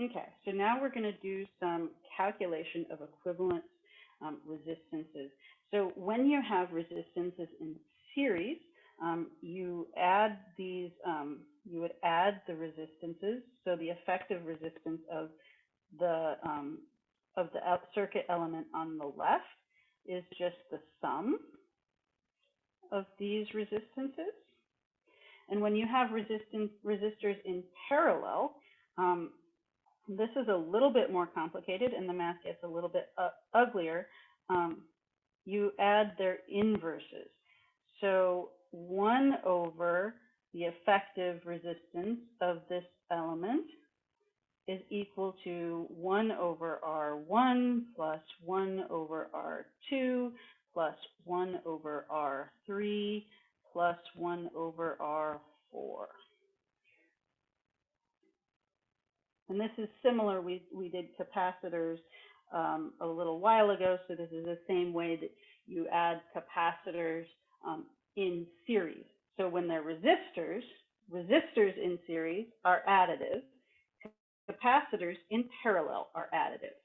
Okay, so now we're going to do some calculation of equivalent um, resistances. So when you have resistances in series, um, you add these, um, you would add the resistances. So the effective resistance of the um, of the circuit element on the left is just the sum of these resistances. And when you have resistance resistors in parallel, um, this is a little bit more complicated and the math gets a little bit uh, uglier. Um, you add their inverses. So 1 over the effective resistance of this element is equal to 1 over R1 plus 1 over R2 plus 1 over R3 plus 1 over R4. And this is similar, we, we did capacitors um, a little while ago, so this is the same way that you add capacitors um, in series. So when they're resistors, resistors in series are additive, capacitors in parallel are additive.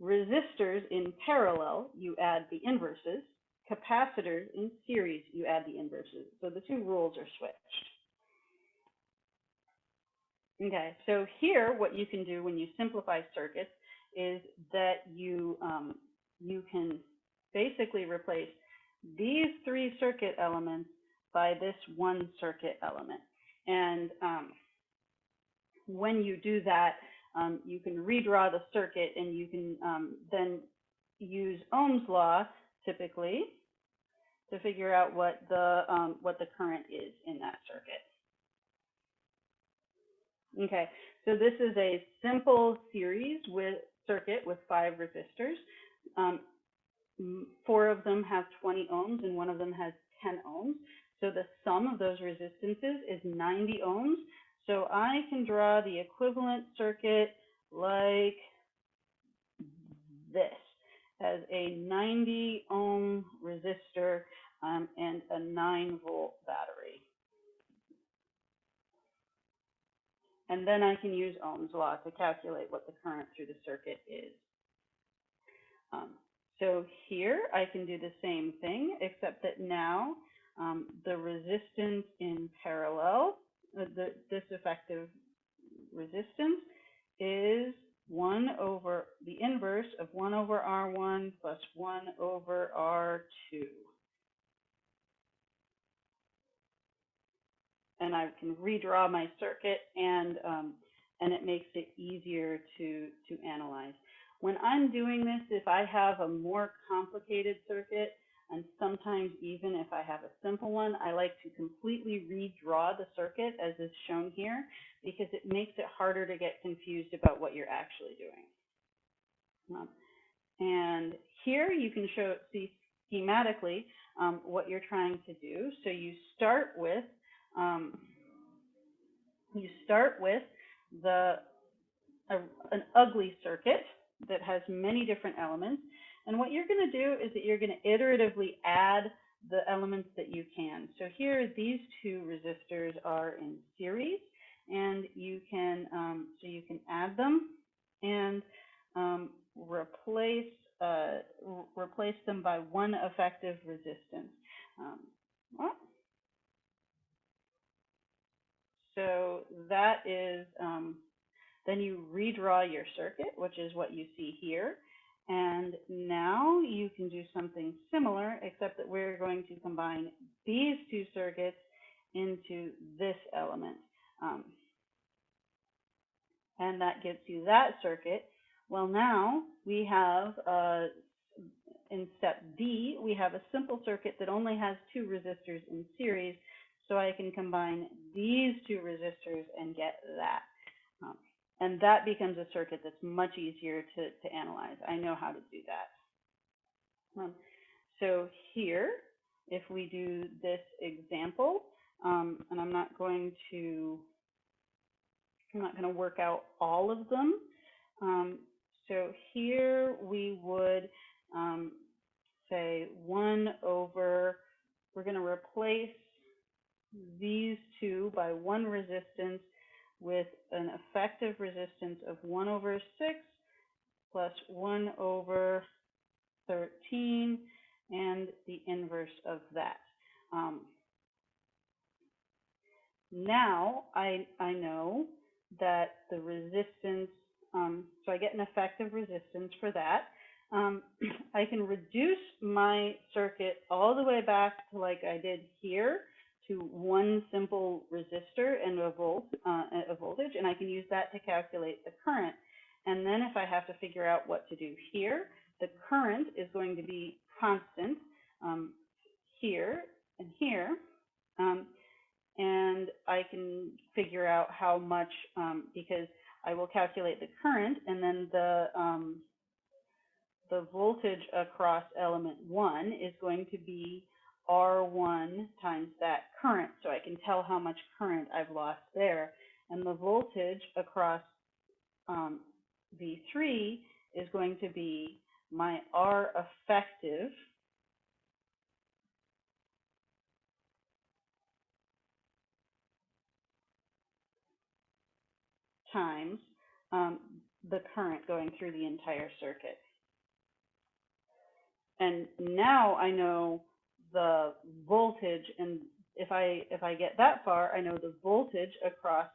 Resistors in parallel, you add the inverses. Capacitors in series, you add the inverses. So the two rules are switched. Okay, so here what you can do when you simplify circuits is that you um, you can basically replace these three circuit elements by this one circuit element. And um, when you do that, um, you can redraw the circuit and you can um, then use Ohm's law typically to figure out what the um, what the current is in that circuit. Okay, so this is a simple series with circuit with five resistors. Um, four of them have 20 ohms and one of them has 10 ohms. So the sum of those resistances is 90 ohms. So I can draw the equivalent circuit like this as a 90 ohm resistor um, and a 9 volt battery. And then I can use Ohm's law to calculate what the current through the circuit is. Um, so here I can do the same thing, except that now um, the resistance in parallel, uh, the, this effective resistance is 1 over the inverse of 1 over R1 plus 1 over R2. And I can redraw my circuit and um, and it makes it easier to to analyze. When I'm doing this, if I have a more complicated circuit, and sometimes even if I have a simple one, I like to completely redraw the circuit as is shown here because it makes it harder to get confused about what you're actually doing. Um, and here you can show see schematically um, what you're trying to do. So you start with um, you start with the a, an ugly circuit that has many different elements. And what you're going to do is that you're going to iteratively add the elements that you can. So here, these two resistors are in series, and you can um, so you can add them and um, replace uh, replace them by one effective resistance. Um, well, so that is, um, then you redraw your circuit, which is what you see here. And now you can do something similar, except that we're going to combine these two circuits into this element. Um, and that gets you that circuit. Well, now we have, uh, in step D, we have a simple circuit that only has two resistors in series, so I can combine these two resistors and get that. Um, and that becomes a circuit that's much easier to, to analyze. I know how to do that. Um, so here, if we do this example, um, and I'm not going to, I'm not going to work out all of them. Um, so here we would um, say 1 over, we're going to replace these two by one resistance with an effective resistance of 1 over 6 plus 1 over 13 and the inverse of that. Um, now I, I know that the resistance, um, so I get an effective resistance for that. Um, I can reduce my circuit all the way back to like I did here to one simple resistor and a volt, uh, a voltage, and I can use that to calculate the current. And then if I have to figure out what to do here, the current is going to be constant um, here and here. Um, and I can figure out how much, um, because I will calculate the current and then the, um, the voltage across element one is going to be R1 times that current. So I can tell how much current I've lost there. And the voltage across um, V3 is going to be my R effective times um, the current going through the entire circuit. And now I know the voltage, and if I if I get that far, I know the voltage across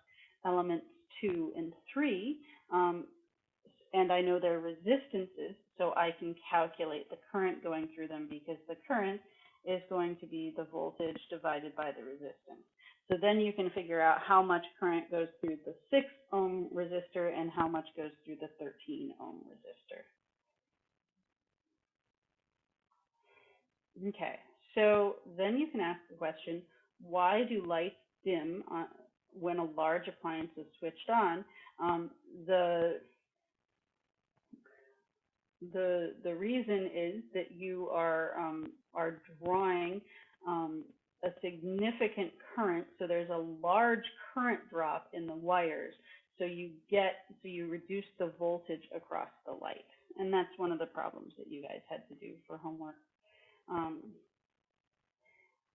elements two and three, um, and I know their resistances, so I can calculate the current going through them because the current is going to be the voltage divided by the resistance. So then you can figure out how much current goes through the 6 ohm resistor and how much goes through the 13 ohm resistor. Okay, so then you can ask the question, why do lights dim on, when a large appliance is switched on? Um, the the the reason is that you are um, are drawing um, a significant current, so there's a large current drop in the wires. So you get, so you reduce the voltage across the light. And that's one of the problems that you guys had to do for homework. Um,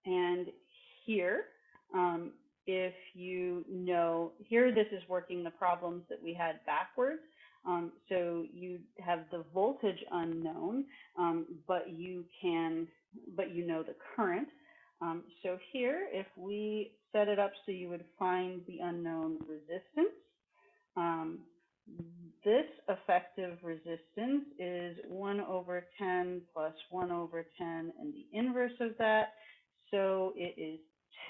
and here, um, if you know, here this is working the problems that we had backwards. Um, so you have the voltage unknown, um, but you can, but you know the current. Um, so here, if we set it up so you would find the unknown resistance, um, this effective resistance is 1 over 10 plus 1 over 10 and the inverse of that. So it is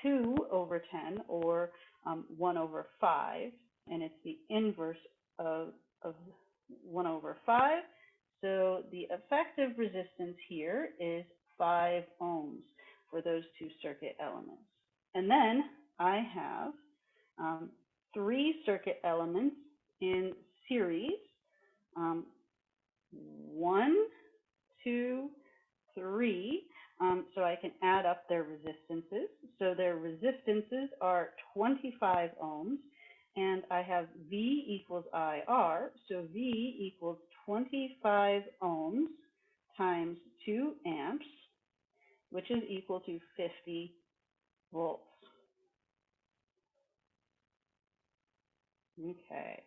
2 over 10 or um, 1 over 5 and it's the inverse of, of 1 over 5. So the effective resistance here is 5 ohms for those two circuit elements. And then I have um, three circuit elements in series. Um, one, two, three. I can add up their resistances. So their resistances are 25 ohms. And I have V equals IR. So V equals 25 ohms times 2 amps which is equal to 50 volts. Okay.